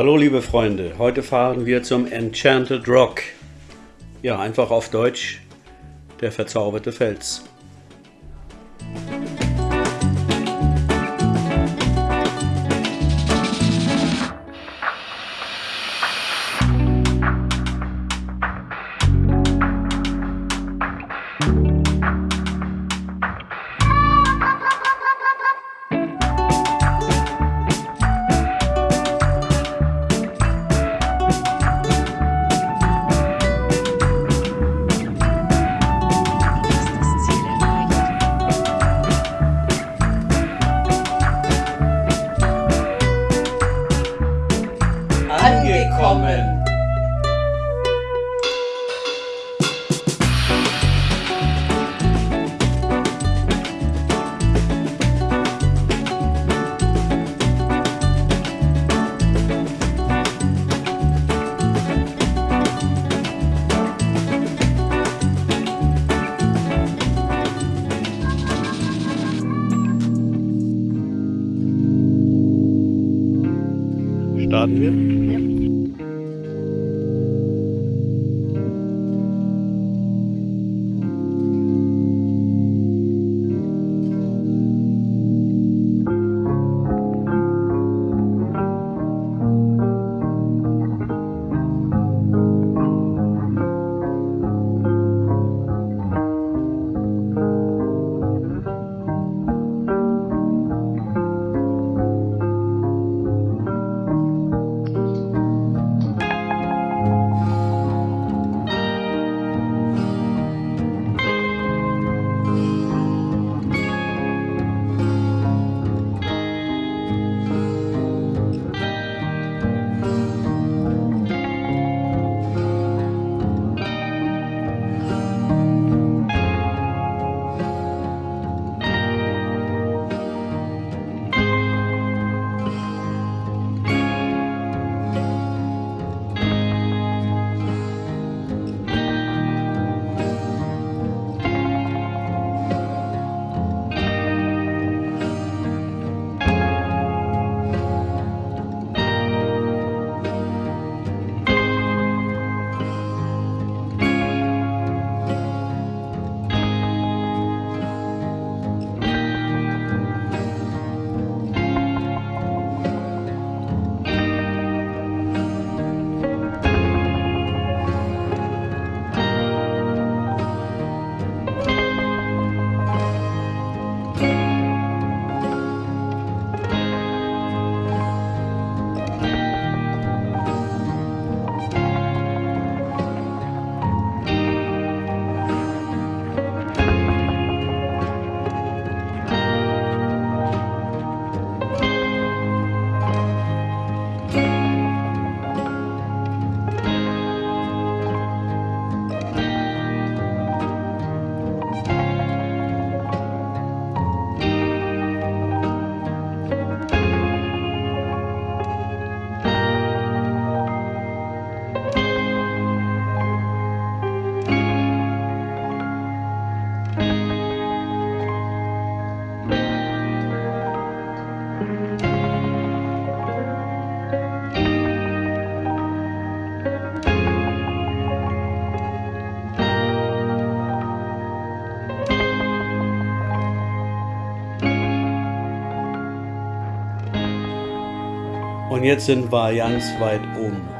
Hallo liebe Freunde, heute fahren wir zum Enchanted Rock. Ja, einfach auf Deutsch, der verzauberte Fels. Angekommen. Starten wir? Und jetzt sind wir ganz weit oben.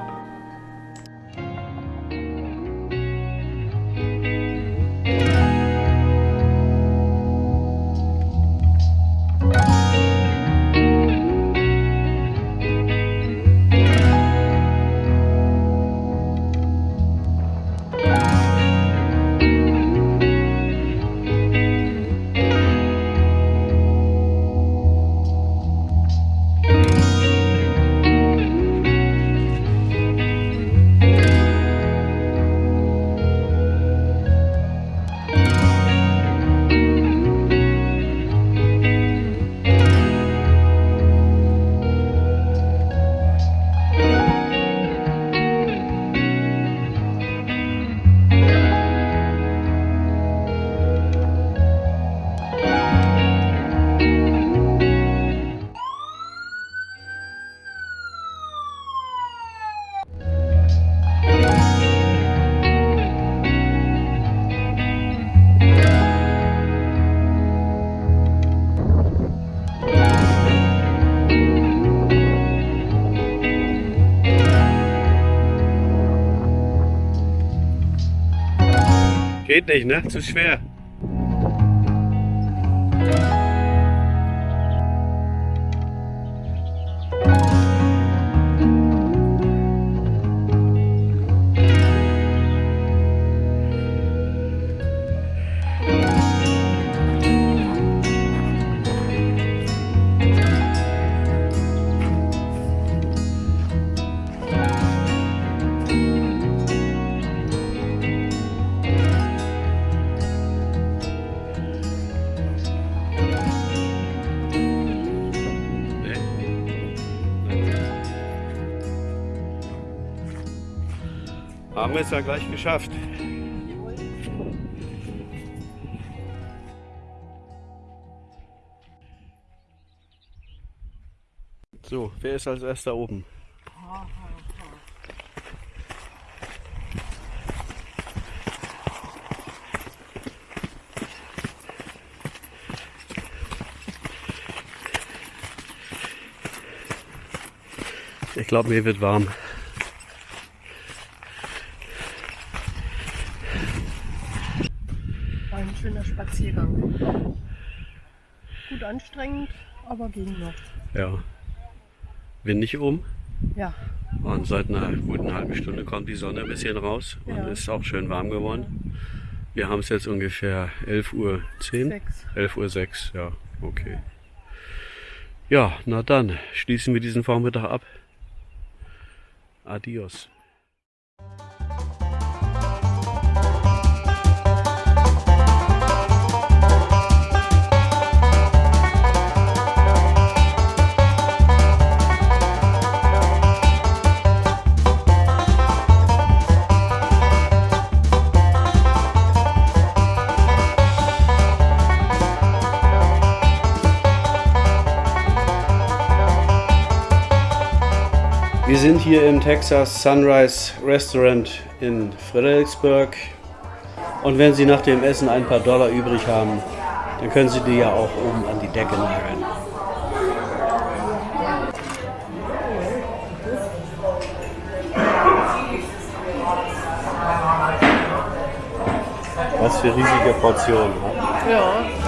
Geht nicht, ne? Zu schwer. Haben wir es ja gleich geschafft. So, wer ist als erster oben? Ich glaube, mir wird warm. Ein schöner Spaziergang. Gut anstrengend, aber ging noch. Ja. Windig oben. Ja, Und seit einer guten halben Stunde kommt die Sonne ein bisschen raus und Ja. ist auch schön warm geworden. Wir haben es jetzt ungefähr 11.10 Uhr. sechs. 11.06 Uhr, ja, okay. Ja, na dann schließen wir diesen Vormittag ab. Adios. Wir sind hier im Texas Sunrise Restaurant in Fredericksburg. Und wenn Sie nach dem Essen ein paar Dollar übrig haben, dann können Sie die ja auch oben an die Decke nageln. Was für riesige Portionen. ne? Ja,